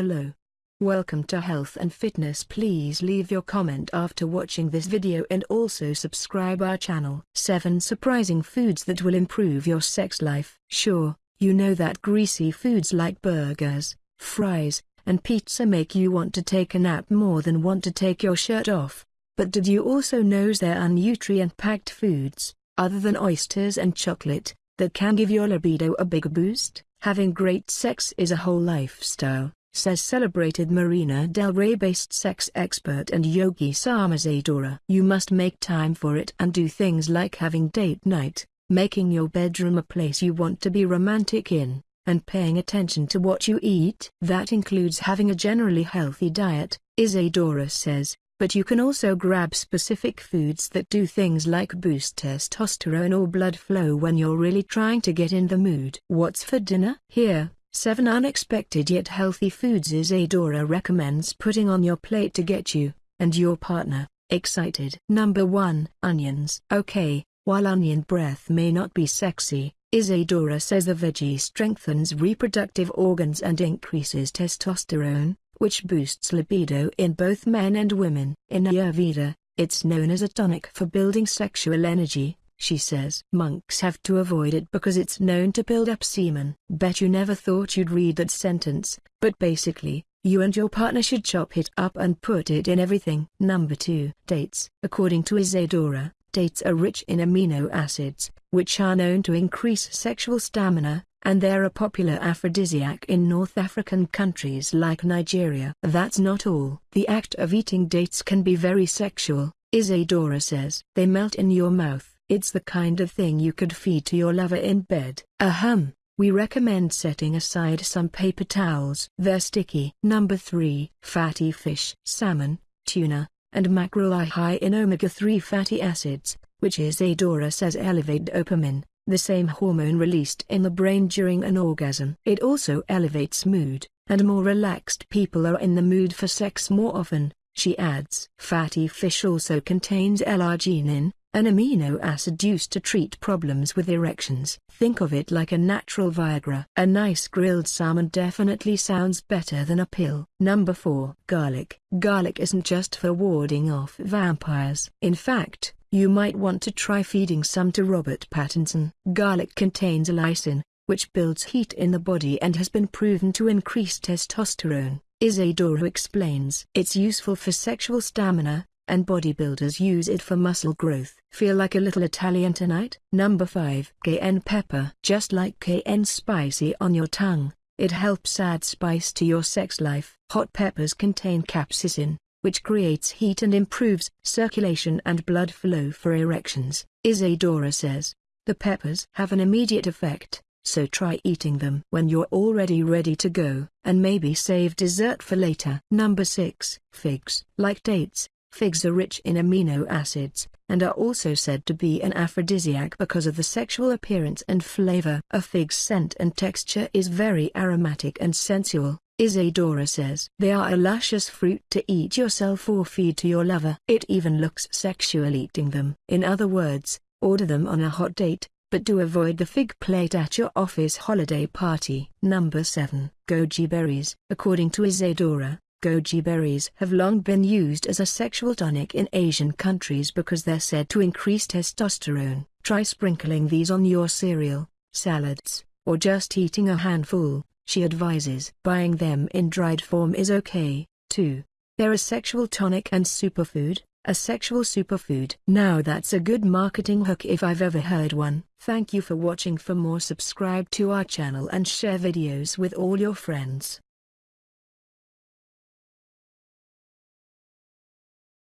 Hello. Welcome to Health and Fitness please leave your comment after watching this video and also subscribe our channel. 7 Surprising Foods That Will Improve Your Sex Life Sure, you know that greasy foods like burgers, fries, and pizza make you want to take a nap more than want to take your shirt off. But did you also know there are nutrient-packed foods, other than oysters and chocolate, that can give your libido a big boost? Having great sex is a whole lifestyle, says celebrated Marina Del Rey-based sex expert and yogi Psalm Isadora. You must make time for it and do things like having date night, making your bedroom a place you want to be romantic in, and paying attention to what you eat. That includes having a generally healthy diet, Isadora says, but you can also grab specific foods that do things like boost testosterone or blood flow when you're really trying to get in the mood. What's for dinner? Here, 7 unexpected yet healthy foods Isadora recommends putting on your plate to get you, and your partner, excited. Number 1. Onions. Okay, while onion breath may not be sexy, Isadora says the veggie strengthens reproductive organs and increases testosterone, which boosts libido in both men and women. In Ayurveda, it's known as a tonic for building sexual energy, she says. Monks have to avoid it because it's known to build up semen. Bet you never thought you'd read that sentence, but basically, you and your partner should chop it up and put it in everything. Number 2. Dates. According to Isadora, dates are rich in amino acids, which are known to increase sexual stamina, and they're a popular aphrodisiac in North African countries like Nigeria. That's not all. The act of eating dates can be very sexual, Isadora says. They melt in your mouth. It's the kind of thing you could feed to your lover in bed. Ahem. We recommend setting aside some paper towels. They're sticky. Number 3. Fatty fish. Salmon, tuna, and mackerel are high in omega-3 fatty acids, which Isadora says elevate dopamine, the same hormone released in the brain during an orgasm. It also elevates mood, and more relaxed people are in the mood for sex more often, she adds. Fatty fish also contains L-arginine, an amino acid used to treat problems with erections. Think of it like a natural Viagra. A nice grilled salmon definitely sounds better than a pill. Number 4. Garlic. Garlic isn't just for warding off vampires. In fact, you might want to try feeding some to Robert Pattinson. Garlic contains allicin, which builds heat in the body and has been proven to increase testosterone. Isadora explains. It's useful for sexual stamina, and bodybuilders use it for muscle growth. Feel like a little Italian tonight? Number 5. Cayenne pepper. Just like cayenne spicy on your tongue, it helps add spice to your sex life. Hot peppers contain capsaicin, which creates heat and improves circulation and blood flow for erections. Isadora says, the peppers have an immediate effect, so try eating them when you're already ready to go, and maybe save dessert for later. Number 6. Figs. Like dates, figs are rich in amino acids, and are also said to be an aphrodisiac because of the sexual appearance and flavor. A fig's scent and texture is very aromatic and sensual, Isadora says. They are a luscious fruit to eat yourself or feed to your lover. It even looks sexual eating them. In other words, order them on a hot date, but do avoid the fig plate at your office holiday party. Number 7. Goji berries. According to Isadora, goji berries have long been used as a sexual tonic in Asian countries because they're said to increase testosterone. Try sprinkling these on your cereal, salads, or just eating a handful she advises. Buying them in dried form is okay, too. They're a sexual tonic and superfood, a sexual superfood. Now that's a good marketing hook if I've ever heard one. Thank you for watching for more subscribe to our channel and share videos with all your friends.